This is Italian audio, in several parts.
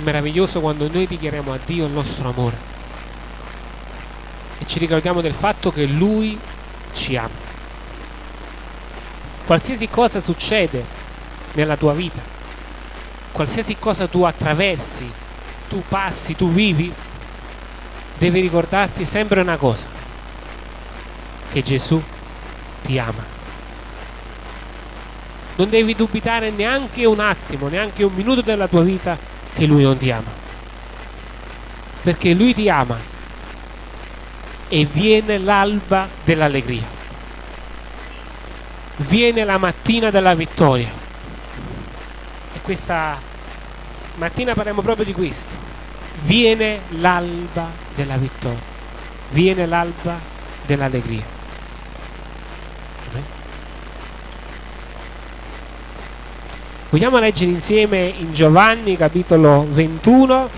Meraviglioso quando noi dichiariamo a Dio il nostro amore e ci ricordiamo del fatto che Lui ci ama. Qualsiasi cosa succede nella tua vita, qualsiasi cosa tu attraversi, tu passi, tu vivi, devi ricordarti sempre una cosa, che Gesù ti ama. Non devi dubitare neanche un attimo, neanche un minuto della tua vita che Lui non ti ama. Perché Lui ti ama e viene l'alba dell'allegria. Viene la mattina della vittoria. E questa mattina parliamo proprio di questo. Viene l'alba della vittoria. Viene l'alba dell'allegria. Vogliamo leggere insieme in Giovanni capitolo 21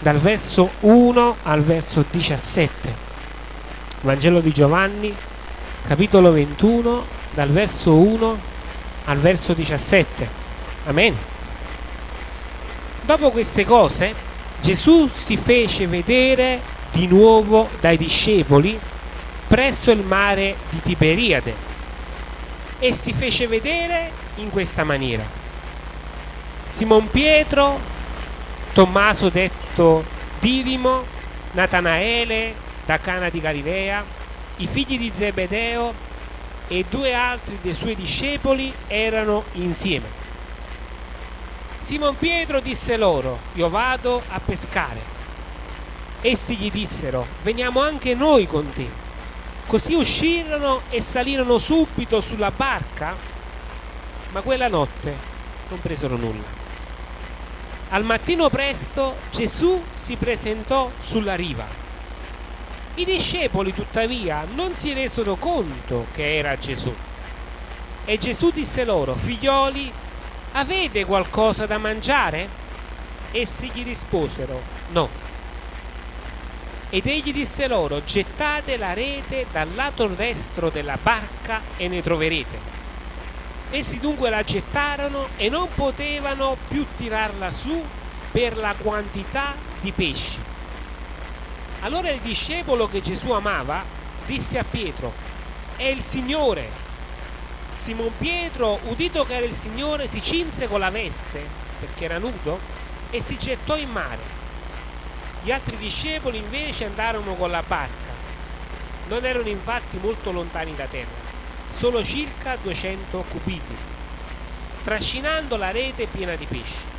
dal verso 1 al verso 17. Vangelo di Giovanni capitolo 21 dal verso 1 al verso 17. Amen. Dopo queste cose Gesù si fece vedere di nuovo dai discepoli presso il mare di Tiberiade e si fece vedere in questa maniera. Simon Pietro, Tommaso detto Didimo, Natanaele da Cana di Galilea, i figli di Zebedeo e due altri dei suoi discepoli erano insieme. Simon Pietro disse loro, io vado a pescare. Essi gli dissero, veniamo anche noi con te. Così uscirono e salirono subito sulla barca, ma quella notte non presero nulla. Al mattino presto Gesù si presentò sulla riva. I discepoli tuttavia non si resero conto che era Gesù. E Gesù disse loro, figlioli, avete qualcosa da mangiare? Essi gli risposero, no. Ed egli disse loro, gettate la rete dal lato destro della barca e ne troverete. Essi dunque la gettarono e non potevano più tirarla su per la quantità di pesci. Allora il discepolo che Gesù amava disse a Pietro, è il Signore. Simon Pietro, udito che era il Signore, si cinse con la veste, perché era nudo, e si gettò in mare. Gli altri discepoli invece andarono con la barca. Non erano infatti molto lontani da terra solo circa 200 cubiti, trascinando la rete piena di pesci.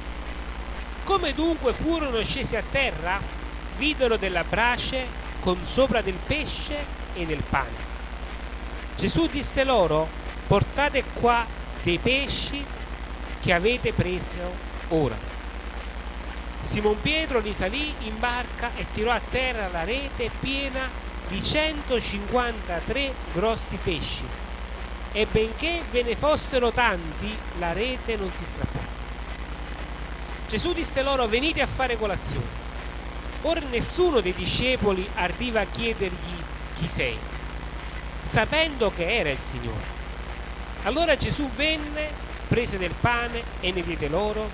Come dunque furono scesi a terra, videro della brace con sopra del pesce e del pane. Gesù disse loro, portate qua dei pesci che avete preso ora. Simon Pietro risalì in barca e tirò a terra la rete piena di 153 grossi pesci e benché ve ne fossero tanti, la rete non si strappò. Gesù disse loro, venite a fare colazione. Ora nessuno dei discepoli ardiva a chiedergli chi sei, sapendo che era il Signore. Allora Gesù venne, prese del pane e ne diede loro,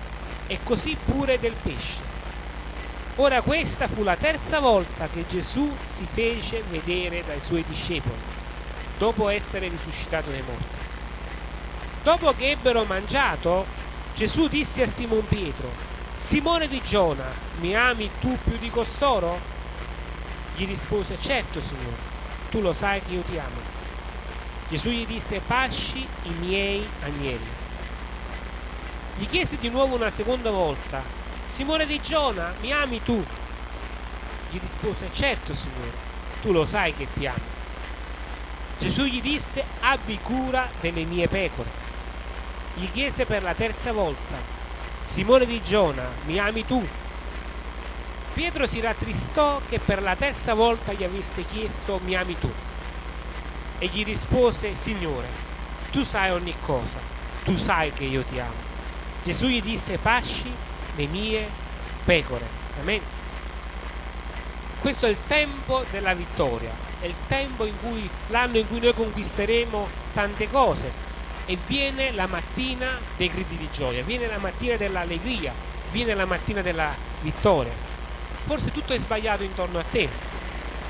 e così pure del pesce. Ora questa fu la terza volta che Gesù si fece vedere dai suoi discepoli dopo essere risuscitato dai morti. Dopo che ebbero mangiato, Gesù disse a Simon Pietro, Simone di Giona, mi ami tu più di costoro? Gli rispose, certo Signore, tu lo sai che io ti amo. Gesù gli disse, pasci i miei agnelli. Gli chiese di nuovo una seconda volta, Simone di Giona, mi ami tu? Gli rispose, certo Signore, tu lo sai che ti amo. Gesù gli disse abbi cura delle mie pecore. Gli chiese per la terza volta, Simone di Giona, mi ami tu? Pietro si rattristò che per la terza volta gli avesse chiesto mi ami tu? E gli rispose, Signore, tu sai ogni cosa, tu sai che io ti amo. Gesù gli disse, pasci le mie pecore. Amen. Questo è il tempo della vittoria, è il tempo in cui l'anno in cui noi conquisteremo tante cose e viene la mattina dei gridi di gioia, viene la mattina dell'allegria, viene la mattina della vittoria. Forse tutto è sbagliato intorno a te,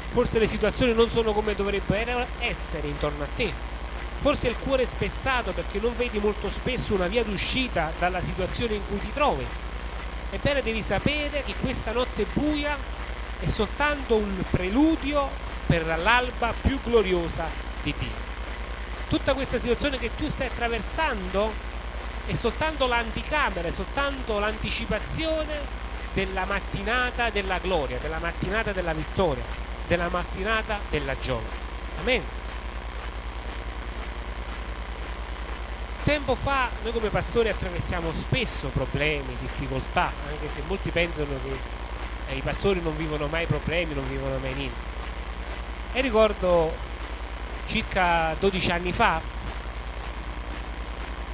forse le situazioni non sono come dovrebbero essere intorno a te, forse il cuore è spezzato perché non vedi molto spesso una via d'uscita dalla situazione in cui ti trovi. Ebbene devi sapere che questa notte buia è soltanto un preludio per l'alba più gloriosa di Dio. Tutta questa situazione che tu stai attraversando è soltanto l'anticamera, è soltanto l'anticipazione della mattinata della gloria, della mattinata della vittoria, della mattinata della gioia. Amen. Tempo fa noi come pastori attraversiamo spesso problemi, difficoltà, anche se molti pensano che eh, i pastori non vivono mai problemi, non vivono mai niente. E ricordo circa 12 anni fa,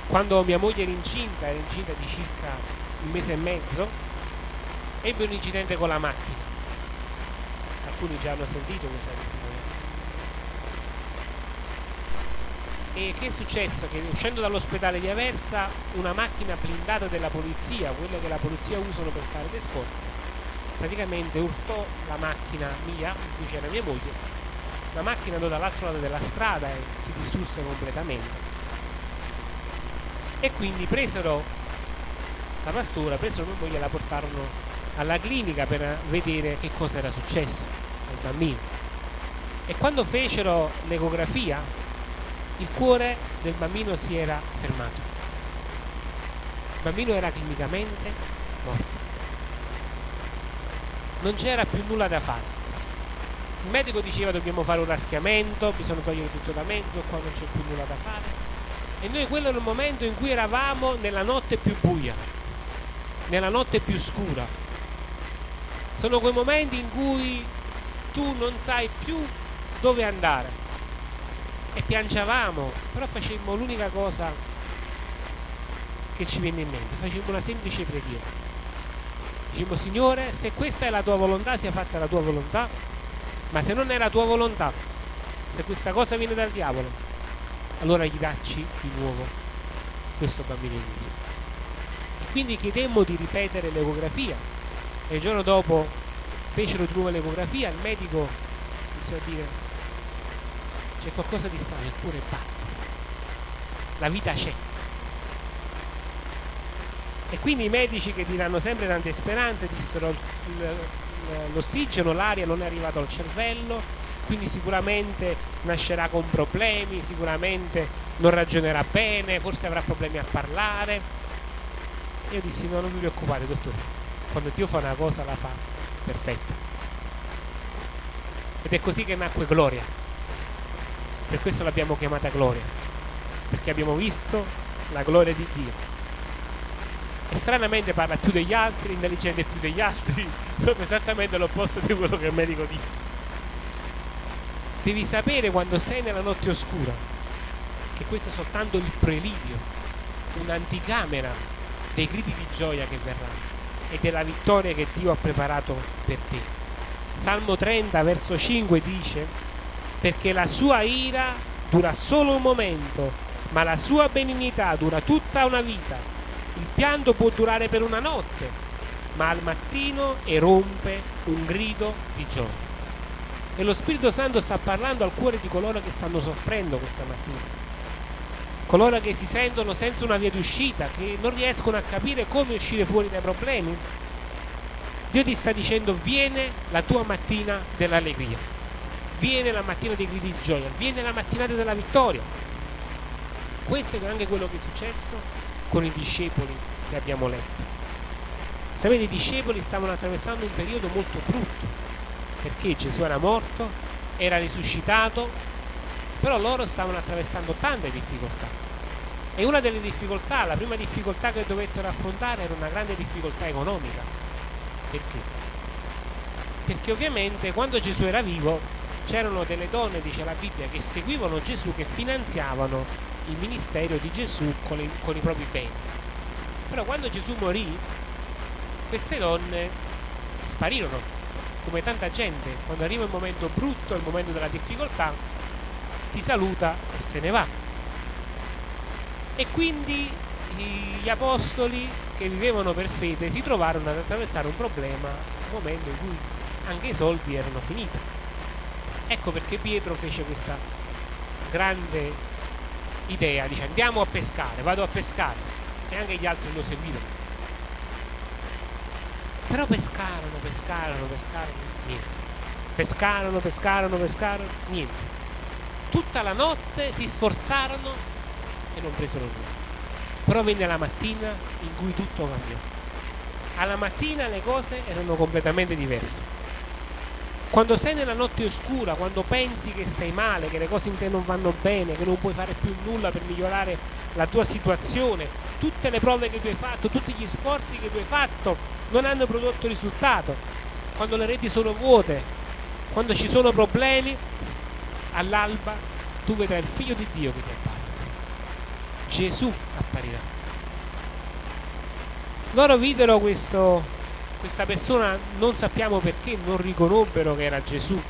quando mia moglie era incinta, era incinta di circa un mese e mezzo, ebbe un incidente con la macchina. Alcuni già hanno sentito questa testimonianza. E che è successo? Che uscendo dall'ospedale di Aversa, una macchina blindata della polizia, quella che la polizia usano per fare le scorte, praticamente urtò la macchina mia, in cui c'era mia moglie. La macchina andò dall'altro lato della strada e si distrusse completamente e quindi presero la pastora, presero mia moglie e la portarono alla clinica per vedere che cosa era successo al bambino. E quando fecero l'ecografia, il cuore del bambino si era fermato. Il bambino era clinicamente morto. Non c'era più nulla da fare. Il medico diceva dobbiamo fare un raschiamento, bisogna togliere tutto da mezzo, qua non c'è più nulla da fare e noi quello era il momento in cui eravamo nella notte più buia, nella notte più scura. Sono quei momenti in cui tu non sai più dove andare. E piangevamo, però facemmo l'unica cosa che ci venne in mente, facemmo una semplice preghiera. Dicemmo Signore, se questa è la tua volontà, sia fatta la tua volontà, ma se non è la tua volontà, se questa cosa viene dal diavolo, allora gli dacci di nuovo questo bambino in vita. E quindi chiedemmo di ripetere l'ecografia e il giorno dopo fecero di nuovo l'ecografia, il medico iniziò a dire c'è qualcosa di strano, il cuore batte, la vita c'è. E quindi i medici che ti danno sempre tante speranze dissero l'ossigeno, l'aria non è arrivato al cervello, quindi sicuramente nascerà con problemi, sicuramente non ragionerà bene, forse avrà problemi a parlare. Io dissi no, non vi preoccupate dottore, quando Dio fa una cosa la fa perfetta. Ed è così che nacque Gloria. Per questo l'abbiamo chiamata Gloria, perché abbiamo visto la gloria di Dio. E stranamente parla più degli altri, intelligente più degli altri, proprio esattamente l'opposto di quello che il medico disse. Devi sapere quando sei nella notte oscura che questo è soltanto il prelidio, un'anticamera dei gridi di gioia che verranno e della vittoria che Dio ha preparato per te. Salmo 30, verso 5 dice, perché la sua ira dura solo un momento, ma la sua benignità dura tutta una vita. Il pianto può durare per una notte, ma al mattino erompe un grido di gioia. E lo Spirito Santo sta parlando al cuore di coloro che stanno soffrendo questa mattina. Coloro che si sentono senza una via d'uscita, che non riescono a capire come uscire fuori dai problemi. Dio ti sta dicendo viene la tua mattina dell'allegria, viene la mattina dei gridi di gioia, viene la mattinata della vittoria. Questo è anche quello che è successo con i discepoli che abbiamo letto. Sapete, i discepoli stavano attraversando un periodo molto brutto, perché Gesù era morto, era risuscitato, però loro stavano attraversando tante difficoltà. E una delle difficoltà, la prima difficoltà che dovettero affrontare era una grande difficoltà economica. Perché? Perché ovviamente quando Gesù era vivo c'erano delle donne, dice la Bibbia, che seguivano Gesù, che finanziavano il ministero di Gesù con, i, con i propri beni. Però quando Gesù morì, queste donne sparirono come tanta gente, quando arriva il momento brutto, il momento della difficoltà, ti saluta e se ne va. E quindi gli apostoli che vivevano per fede si trovarono ad attraversare un problema un momento in cui anche i soldi erano finiti. Ecco perché Pietro fece questa grande idea, dice andiamo a pescare, vado a pescare e anche gli altri lo seguirono. Però pescarono, pescarono, pescarono, niente. Pescarono, pescarono, pescarono, niente. Tutta la notte si sforzarono e non presero nulla. Però venne la mattina in cui tutto cambiò. Alla mattina le cose erano completamente diverse. Quando sei nella notte oscura, quando pensi che stai male, che le cose in te non vanno bene, che non puoi fare più nulla per migliorare la tua situazione, tutte le prove che tu hai fatto, tutti gli sforzi che tu hai fatto non hanno prodotto risultato, quando le reti sono vuote, quando ci sono problemi, all'alba tu vedrai il figlio di Dio che ti appare. Gesù apparirà. Loro videro questo, questa persona, non sappiamo perché, non riconobbero che era Gesù,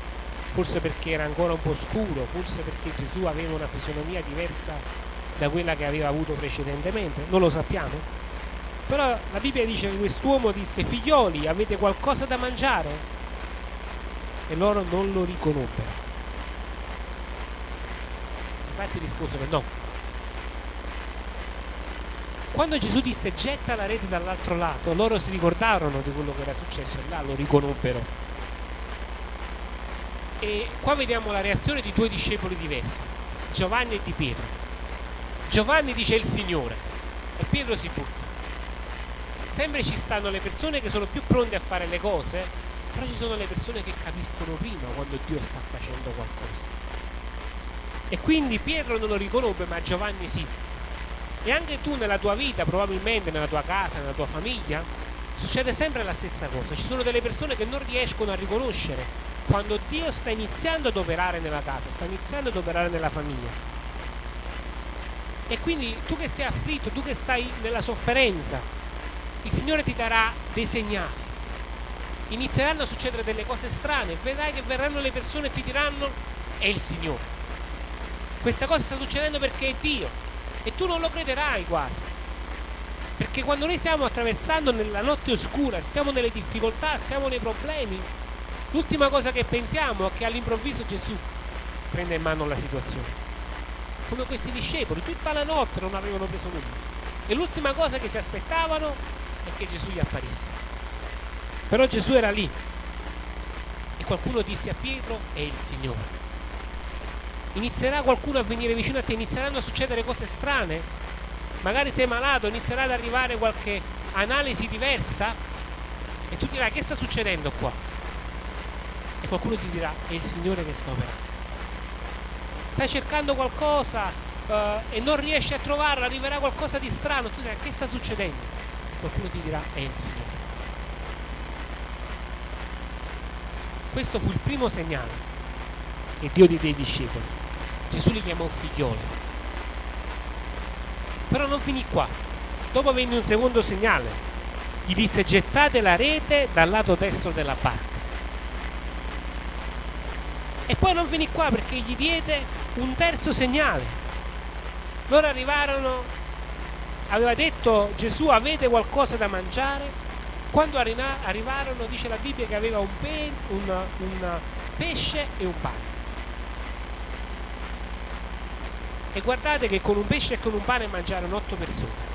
forse perché era ancora un po' scuro, forse perché Gesù aveva una fisionomia diversa da quella che aveva avuto precedentemente, non lo sappiamo. Però la Bibbia dice che quest'uomo disse, figlioli, avete qualcosa da mangiare? E loro non lo riconobbero. Infatti risposero no. Quando Gesù disse getta la rete dall'altro lato, loro si ricordarono di quello che era successo e là lo riconobbero. E qua vediamo la reazione di due discepoli diversi, Giovanni e di Pietro. Giovanni dice il Signore e Pietro si butta. Sempre ci stanno le persone che sono più pronte a fare le cose, però ci sono le persone che capiscono prima quando Dio sta facendo qualcosa. E quindi Pietro non lo riconobbe, ma Giovanni sì. E anche tu nella tua vita, probabilmente nella tua casa, nella tua famiglia, succede sempre la stessa cosa. Ci sono delle persone che non riescono a riconoscere quando Dio sta iniziando ad operare nella casa, sta iniziando ad operare nella famiglia. E quindi tu che sei afflitto, tu che stai nella sofferenza, il Signore ti darà dei segnali. Inizieranno a succedere delle cose strane, vedrai che verranno le persone e ti diranno è il Signore. Questa cosa sta succedendo perché è Dio e tu non lo crederai quasi. Perché quando noi stiamo attraversando nella notte oscura, stiamo nelle difficoltà, stiamo nei problemi, l'ultima cosa che pensiamo è che all'improvviso Gesù prende in mano la situazione. Come questi discepoli, tutta la notte non avevano preso nulla. E l'ultima cosa che si aspettavano è che Gesù gli apparisse. Però Gesù era lì. E qualcuno disse a Pietro, è il Signore inizierà qualcuno a venire vicino a te, inizieranno a succedere cose strane, magari sei malato, inizierà ad arrivare qualche analisi diversa e tu dirai che sta succedendo qua? E qualcuno ti dirà è il Signore che sta operando. Stai cercando qualcosa uh, e non riesci a trovarlo, arriverà qualcosa di strano, tu dirai che sta succedendo? Qualcuno ti dirà è il Signore. Questo fu il primo segnale che Dio diede ai discepoli. Gesù li chiamò figlioli. Però non finì qua. Dopo venne un secondo segnale. Gli disse gettate la rete dal lato destro della barca. E poi non finì qua perché gli diede un terzo segnale. Loro arrivarono, aveva detto Gesù avete qualcosa da mangiare? Quando arrivarono dice la Bibbia che aveva un, pe- un, un pesce e un pane. E guardate che con un pesce e con un pane mangiarono otto persone.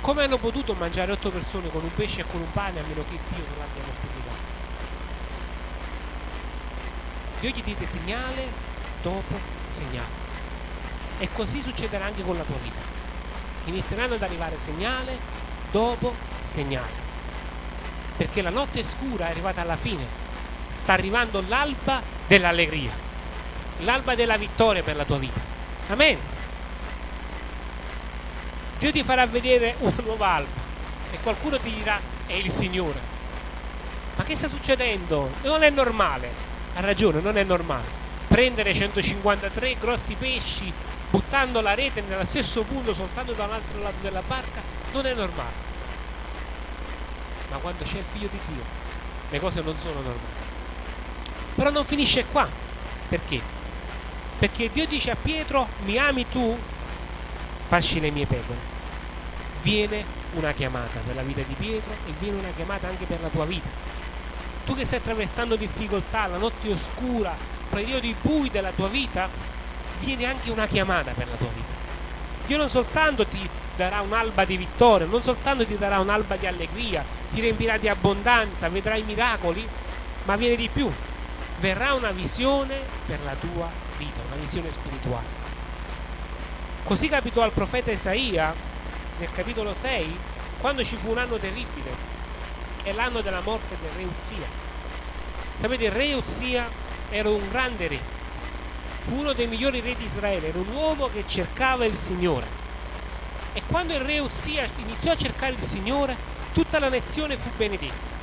Come hanno potuto mangiare otto persone con un pesce e con un pane a meno che Dio non l'abbia moltiplicato? Dio gli diede segnale dopo segnale. E così succederà anche con la tua vita. Inizieranno ad arrivare segnale dopo segnale. Perché la notte scura è arrivata alla fine. Sta arrivando l'alba dell'allegria l'alba della vittoria per la tua vita. Amen. Dio ti farà vedere una nuova alba e qualcuno ti dirà è il Signore. Ma che sta succedendo? Non è normale. Ha ragione, non è normale. Prendere 153 grossi pesci buttando la rete nello stesso punto soltanto da un altro lato della barca non è normale. Ma quando c'è il figlio di Dio le cose non sono normali. Però non finisce qua. Perché? Perché Dio dice a Pietro, mi ami tu? pasci le mie pecore. Viene una chiamata per la vita di Pietro e viene una chiamata anche per la tua vita. Tu che stai attraversando difficoltà, la notte oscura, periodi bui della tua vita, viene anche una chiamata per la tua vita. Dio non soltanto ti darà un'alba di vittoria, non soltanto ti darà un'alba di allegria, ti riempirà di abbondanza, vedrai miracoli, ma viene di più. Verrà una visione per la tua vita, una visione spirituale. Così capitò al profeta Isaia nel capitolo 6, quando ci fu un anno terribile, è l'anno della morte del re Uzia. Sapete, il re Uzia era un grande re, fu uno dei migliori re di Israele, era un uomo che cercava il Signore. E quando il re Uzia iniziò a cercare il Signore, tutta la nazione fu benedetta.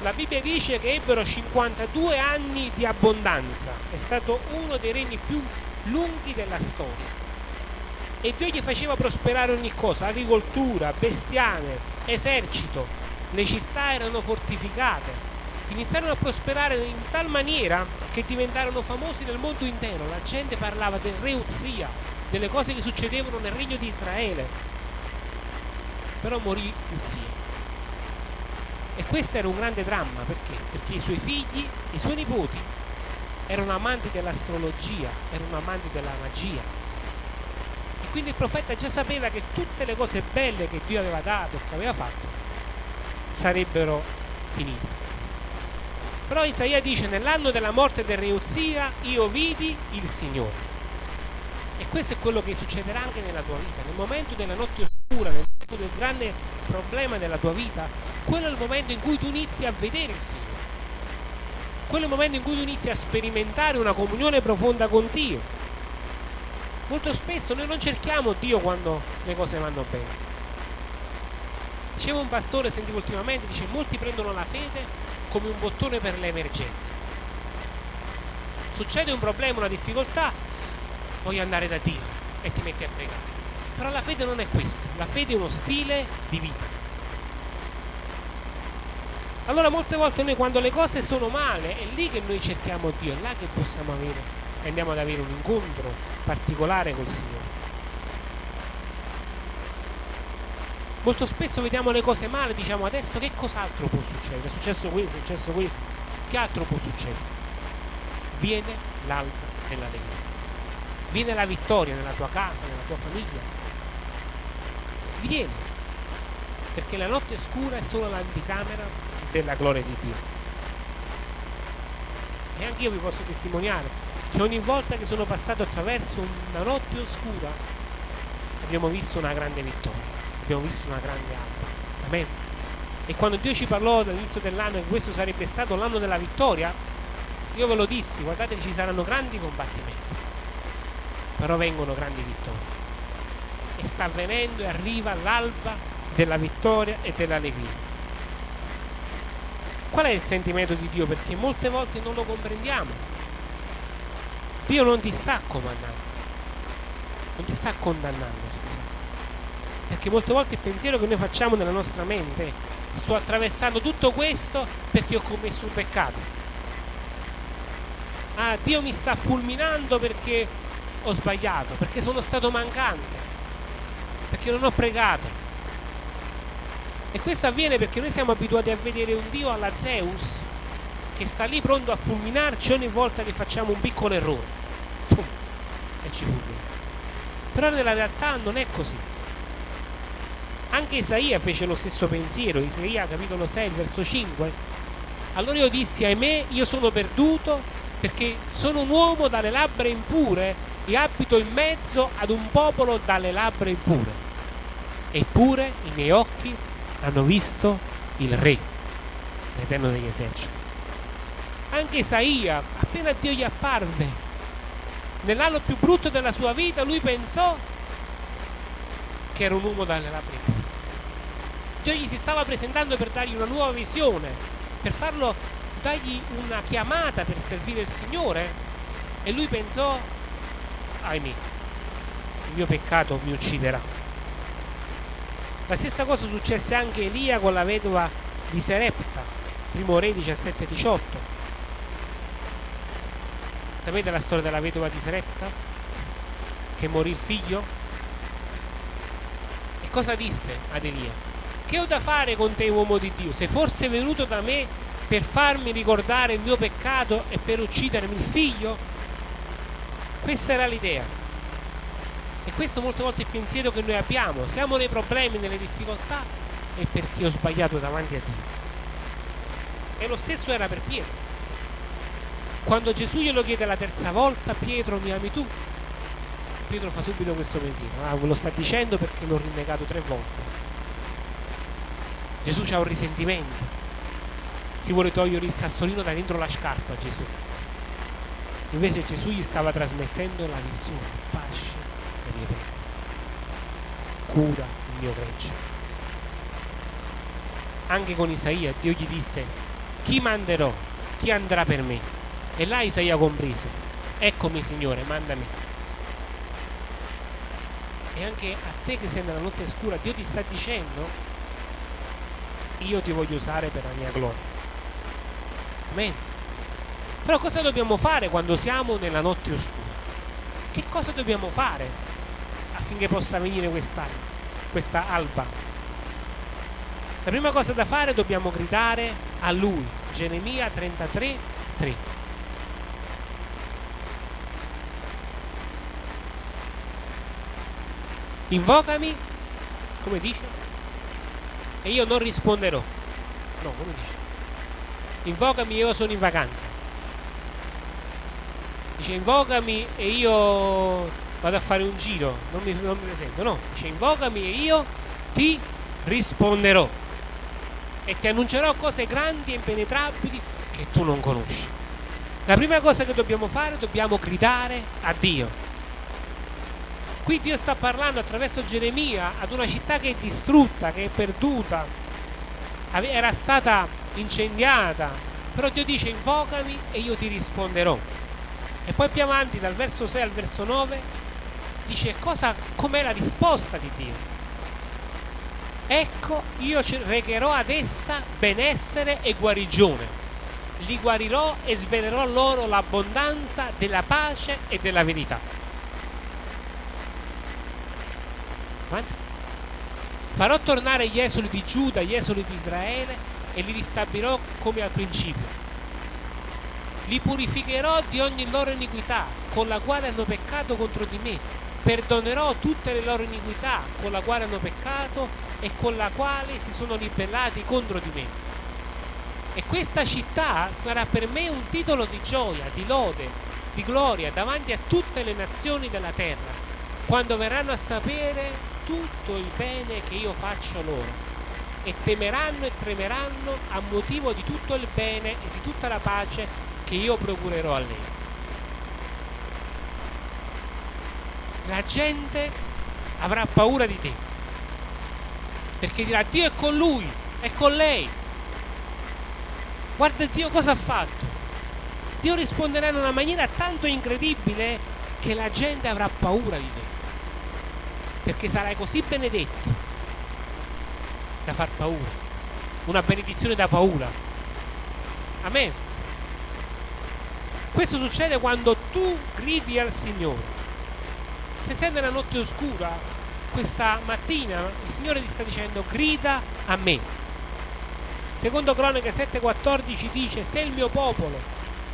La Bibbia dice che ebbero 52 anni di abbondanza, è stato uno dei regni più lunghi della storia. E Dio gli faceva prosperare ogni cosa, agricoltura, bestiame, esercito. Le città erano fortificate, iniziarono a prosperare in tal maniera che diventarono famosi nel mondo intero. La gente parlava del re Uzia, delle cose che succedevano nel regno di Israele. Però morì Uzia. E questo era un grande dramma perché? Perché i suoi figli, i suoi nipoti erano amanti dell'astrologia, erano amanti della magia. E quindi il profeta già sapeva che tutte le cose belle che Dio aveva dato, che aveva fatto, sarebbero finite. Però Isaia dice nell'anno della morte del re Uzia io vidi il Signore. E questo è quello che succederà anche nella tua vita. Nel momento della notte oscura, nel momento del grande problema della tua vita, quello è il momento in cui tu inizi a vedere il Signore. Quello è il momento in cui tu inizi a sperimentare una comunione profonda con Dio. Molto spesso noi non cerchiamo Dio quando le cose vanno bene. Diceva un pastore, sentivo ultimamente, dice molti prendono la fede come un bottone per le emergenze. Succede un problema, una difficoltà, voglio andare da Dio e ti metti a pregare. Però la fede non è questo, la fede è uno stile di vita. Allora molte volte noi quando le cose sono male è lì che noi cerchiamo Dio, è là che possiamo avere andiamo ad avere un incontro particolare col Signore. Molto spesso vediamo le cose male diciamo adesso che cos'altro può succedere? È successo questo, è successo questo. Che altro può succedere? Viene l'alba dell'allegria viene la vittoria nella tua casa, nella tua famiglia. Viene. Perché la notte scura è solo l'anticamera della gloria di Dio. E anche io vi posso testimoniare che ogni volta che sono passato attraverso una notte oscura abbiamo visto una grande vittoria abbiamo visto una grande alba. Amen. E quando Dio ci parlò all'inizio dell'anno che questo sarebbe stato l'anno della vittoria, io ve lo dissi, guardate ci saranno grandi combattimenti, però vengono grandi vittorie. E sta avvenendo e arriva l'alba della vittoria e dell'allegria. Qual è il sentimento di Dio? Perché molte volte non lo comprendiamo. Dio non ti sta comandando, non ti sta condannando, perché molte volte il pensiero che noi facciamo nella nostra mente sto attraversando tutto questo perché ho commesso un peccato. Ah Dio mi sta fulminando perché ho sbagliato perché sono stato mancante perché non ho pregato. E questo avviene perché noi siamo abituati a vedere un Dio alla Zeus che sta lì pronto a fulminarci ogni volta che facciamo un piccolo errore. E ci fulmina. Però nella realtà non è così anche Isaia fece lo stesso pensiero, Isaia capitolo 6, verso 5. Allora io dissi, ahimè, io sono perduto perché sono un uomo dalle labbra impure e abito in mezzo ad un popolo dalle labbra impure. Eppure i miei occhi hanno visto il Re, l'Eterno degli eserciti. Anche Isaia, appena Dio gli apparve, nell'anno più brutto della sua vita, lui pensò che era un uomo dalle labbra impure. Dio gli si stava presentando per dargli una nuova visione, per farlo, dargli una chiamata per servire il Signore e lui pensò, ahimè, il mio peccato mi ucciderà. La stessa cosa successe anche a Elia con la vedova di Serepta, primo re 17-18. Sapete la storia della vedova di Serepta? Che morì il figlio? cosa disse ad Elia? Che ho da fare con te, uomo di Dio? Sei forse venuto da me per farmi ricordare il mio peccato e per uccidermi il figlio? Questa era l'idea. E questo molte volte è il pensiero che noi abbiamo. Siamo nei problemi, nelle difficoltà, è perché ho sbagliato davanti a Dio. E lo stesso era per Pietro. Quando Gesù glielo chiede la terza volta, Pietro mi ami tu? Pietro fa subito questo pensiero, ah, ve lo sta dicendo perché l'ho rinnegato tre volte. Gesù ha un risentimento, si vuole togliere il sassolino da dentro la scarpa a Gesù. Invece Gesù gli stava trasmettendo la visione, pace le mie pene, cura il mio gregge. Anche con Isaia Dio gli disse, chi manderò? Chi andrà per me? E là Isaia comprese, eccomi Signore, mandami. E anche a te che sei nella notte scura, Dio ti sta dicendo, io ti voglio usare per la mia gloria. Amen. Però cosa dobbiamo fare quando siamo nella notte oscura? Che cosa dobbiamo fare affinché possa venire questa, questa alba? La prima cosa da fare dobbiamo gridare a Lui. Geremia 33, 3. Invocami, come dice, e io non risponderò. No, come dice? Invocami, io sono in vacanza. Dice invocami e io vado a fare un giro, non mi, non mi presento. No, dice invocami e io ti risponderò e ti annuncerò cose grandi e impenetrabili che tu non conosci. La prima cosa che dobbiamo fare, dobbiamo gridare a Dio. Qui Dio sta parlando attraverso Geremia ad una città che è distrutta, che è perduta, era stata incendiata, però Dio dice invocami e io ti risponderò. E poi più avanti dal verso 6 al verso 9 dice cosa, com'è la risposta di Dio. Ecco, io recherò ad essa benessere e guarigione. Li guarirò e svelerò loro l'abbondanza della pace e della verità. Avanti. Farò tornare gli esuli di Giuda, gli esuli di Israele e li ristabilirò come al principio. Li purificherò di ogni loro iniquità, con la quale hanno peccato contro di me. Perdonerò tutte le loro iniquità, con la quale hanno peccato e con la quale si sono ribellati contro di me. E questa città sarà per me un titolo di gioia, di lode, di gloria davanti a tutte le nazioni della terra, quando verranno a sapere tutto il bene che io faccio loro e temeranno e tremeranno a motivo di tutto il bene e di tutta la pace che io procurerò a lei. La gente avrà paura di te perché dirà Dio è con lui, è con lei. Guarda Dio cosa ha fatto. Dio risponderà in una maniera tanto incredibile che la gente avrà paura di te perché sarai così benedetto da far paura, una benedizione da paura. Amen. Questo succede quando tu gridi al Signore. Se sei nella notte oscura, questa mattina il Signore ti sta dicendo grida a me. Secondo Cronache 7:14 dice se il mio popolo,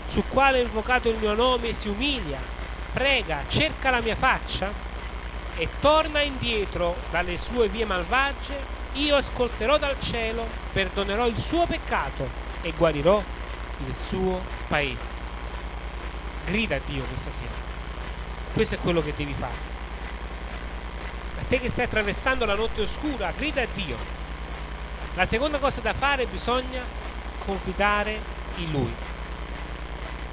su quale ho invocato il mio nome, si umilia, prega, cerca la mia faccia, e torna indietro dalle sue vie malvagie, io ascolterò dal cielo, perdonerò il suo peccato e guarirò il suo paese. Grida a Dio questa sera. Questo è quello che devi fare. A te che stai attraversando la notte oscura, grida a Dio. La seconda cosa da fare bisogna confidare in Lui.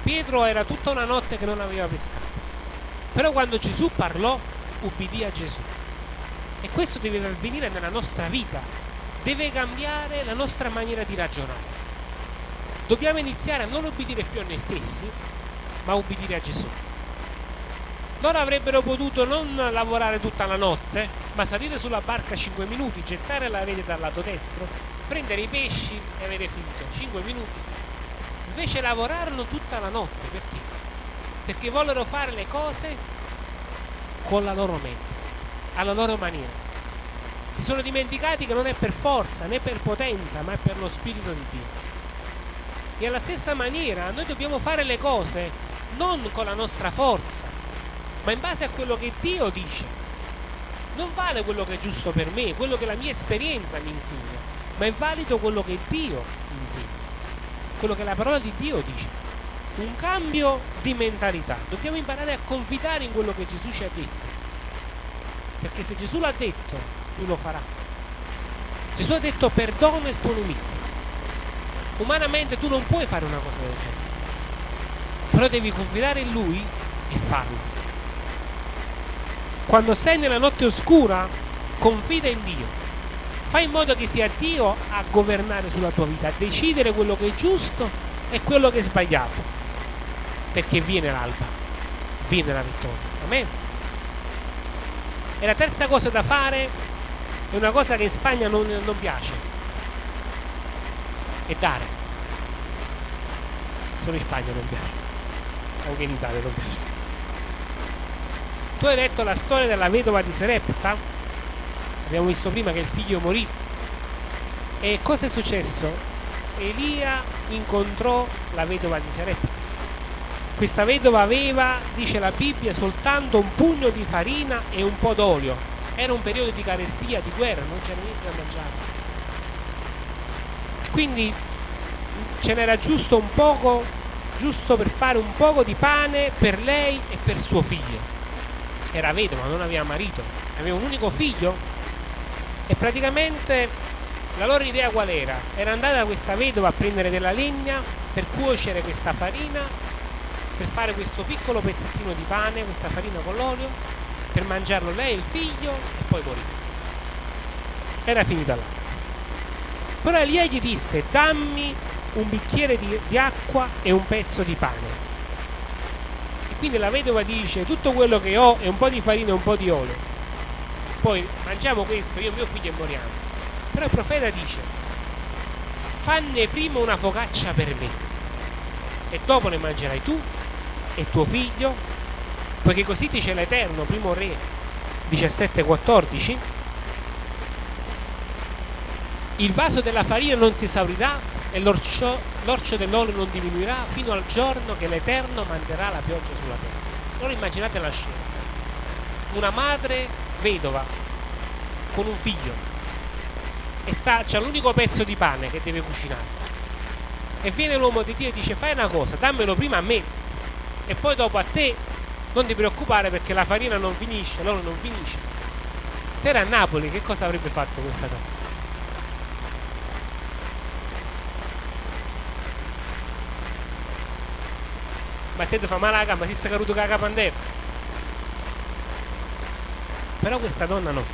Pietro era tutta una notte che non aveva pescato. Però quando Gesù parlò, ubbidì a Gesù. E questo deve avvenire nella nostra vita, deve cambiare la nostra maniera di ragionare. Dobbiamo iniziare a non ubbidire più a noi stessi, ma a ubbidire a Gesù. Loro avrebbero potuto non lavorare tutta la notte, ma salire sulla barca 5 minuti, gettare la rete dal lato destro, prendere i pesci e avere finito 5 minuti. Invece lavorarono tutta la notte, perché? Perché vollero fare le cose con la loro mente, alla loro maniera. si sono dimenticati che non è per forza né per potenza, ma è per lo Spirito di Dio. E alla stessa maniera noi dobbiamo fare le cose non con la nostra forza, ma in base a quello che Dio dice. Non vale quello che è giusto per me, quello che la mia esperienza mi insegna, ma è valido quello che Dio insegna, quello che la parola di Dio dice. Un cambio di mentalità. Dobbiamo imparare a confidare in quello che Gesù ci ha detto. Perché se Gesù l'ha detto, lui lo farà. Gesù ha detto perdono tuo nemico. Umanamente tu non puoi fare una cosa del genere. Però devi confidare in lui e farlo. Quando sei nella notte oscura, confida in Dio. Fai in modo che sia Dio a governare sulla tua vita, a decidere quello che è giusto e quello che è sbagliato. Perché viene l'alba, viene la vittoria. Amen. E la terza cosa da fare è una cosa che in Spagna non, non piace. È dare. Solo in Spagna non piace. Anche in Italia non piace. Tu hai letto la storia della vedova di Serepta? Abbiamo visto prima che il figlio morì. E cosa è successo? Elia incontrò la vedova di Serepta. Questa vedova aveva, dice la Bibbia, soltanto un pugno di farina e un po' d'olio. Era un periodo di carestia, di guerra, non c'era niente da mangiare. Quindi ce n'era giusto un poco, giusto per fare un poco di pane per lei e per suo figlio era vedova, non aveva marito, aveva un unico figlio e praticamente la loro idea qual era? Era andare da questa vedova a prendere della legna per cuocere questa farina, per fare questo piccolo pezzettino di pane, questa farina con l'olio, per mangiarlo lei e il figlio e poi morire. Era finita là. Però Elia gli disse dammi un bicchiere di, di acqua e un pezzo di pane quindi la vedova dice tutto quello che ho è un po' di farina e un po' di olio. Poi mangiamo questo, io e mio figlio e moriamo. Però il profeta dice fanne prima una focaccia per me e dopo ne mangerai tu e tuo figlio, poiché così dice l'Eterno, primo re 17-14, il vaso della farina non si esaurirà e l'orcio, l'orcio dell'olio non diminuirà fino al giorno che l'Eterno manderà la pioggia sulla terra. Ora immaginate la scena. Una madre vedova con un figlio e sta, c'è l'unico pezzo di pane che deve cucinare. E viene l'uomo di Dio e dice fai una cosa, dammelo prima a me e poi dopo a te non ti preoccupare perché la farina non finisce, l'olio non finisce. Se era a Napoli che cosa avrebbe fatto questa donna? Matteo fa male la gamba, si è caduto con la capandera. Però questa donna no.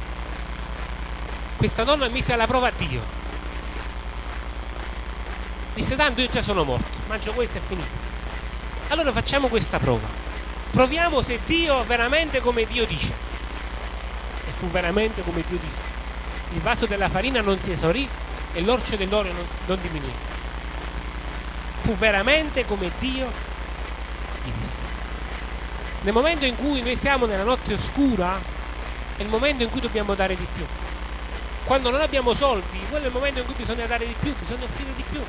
Questa donna mise alla prova a Dio. Disse tanto io già sono morto, mangio questo e finito. Allora facciamo questa prova. Proviamo se Dio veramente come Dio dice. E fu veramente come Dio disse. Il vaso della farina non si esaurì e l'orcio dell'olio non, non diminuì. Fu veramente come Dio Iris. Nel momento in cui noi siamo nella notte oscura, è il momento in cui dobbiamo dare di più. Quando non abbiamo soldi, quello è il momento in cui bisogna dare di più, bisogna offrire di più.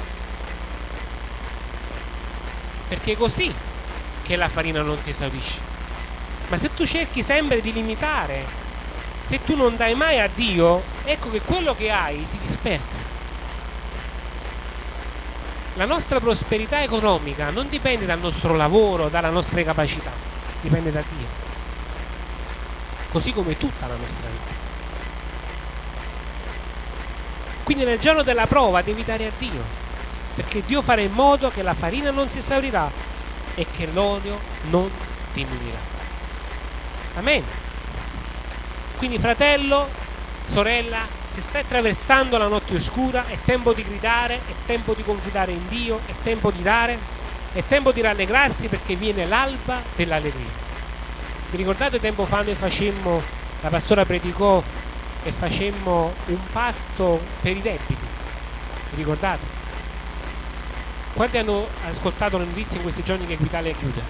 Perché è così che la farina non si esaurisce. Ma se tu cerchi sempre di limitare, se tu non dai mai a Dio, ecco che quello che hai si disperda. La nostra prosperità economica non dipende dal nostro lavoro, dalle nostre capacità, dipende da Dio. Così come tutta la nostra vita. Quindi nel giorno della prova devi dare a Dio, perché Dio farà in modo che la farina non si esaurirà e che l'olio non diminuirà. Amen. Quindi fratello, sorella, se stai attraversando la notte oscura è tempo di gridare, è tempo di confidare in Dio, è tempo di dare, è tempo di rallegrarsi perché viene l'alba dell'allegria. Vi ricordate tempo fa noi facemmo, la pastora predicò e facemmo un patto per i debiti? Vi ricordate? Quanti hanno ascoltato le notizie in questi giorni che Equitalia chiude?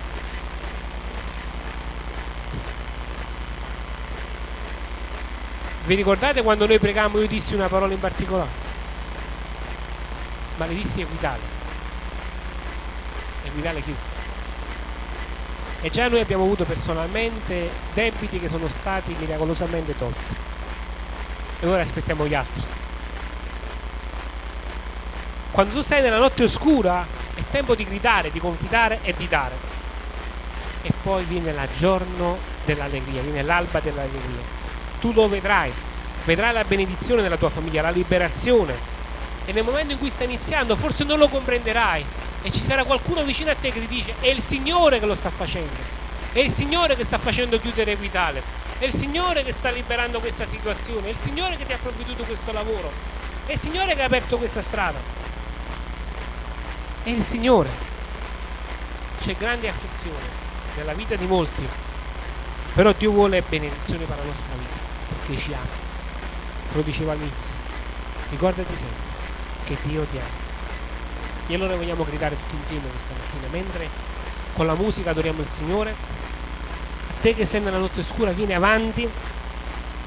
Vi ricordate quando noi pregamo io dissi una parola in particolare? Ma le dissi Equitale. Equitale chi? E già noi abbiamo avuto personalmente debiti che sono stati miracolosamente tolti. E ora aspettiamo gli altri. Quando tu sei nella notte oscura è tempo di gridare, di confidare e di dare. E poi viene il giorno dell'allegria, viene l'alba dell'allegria. Tu lo vedrai, vedrai la benedizione della tua famiglia, la liberazione. E nel momento in cui sta iniziando forse non lo comprenderai e ci sarà qualcuno vicino a te che ti dice è il Signore che lo sta facendo. È il Signore che sta facendo chiudere Equitale. È il Signore che sta liberando questa situazione. È il Signore che ti ha provveduto questo lavoro. È il Signore che ha aperto questa strada. È il Signore. C'è grande afflizione nella vita di molti, però Dio vuole benedizione per la nostra vita, perché ci ama. Lo dicevo all'inizio. Ricordati sempre che Dio ti ama. E allora vogliamo gridare tutti insieme questa mattina, mentre con la musica adoriamo il Signore. A te che sei nella notte scura, vieni avanti,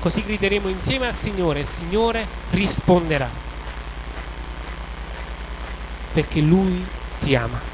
così grideremo insieme al Signore, il Signore risponderà. Perché Lui ti ama.